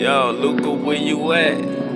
Yo, Luca, where you at?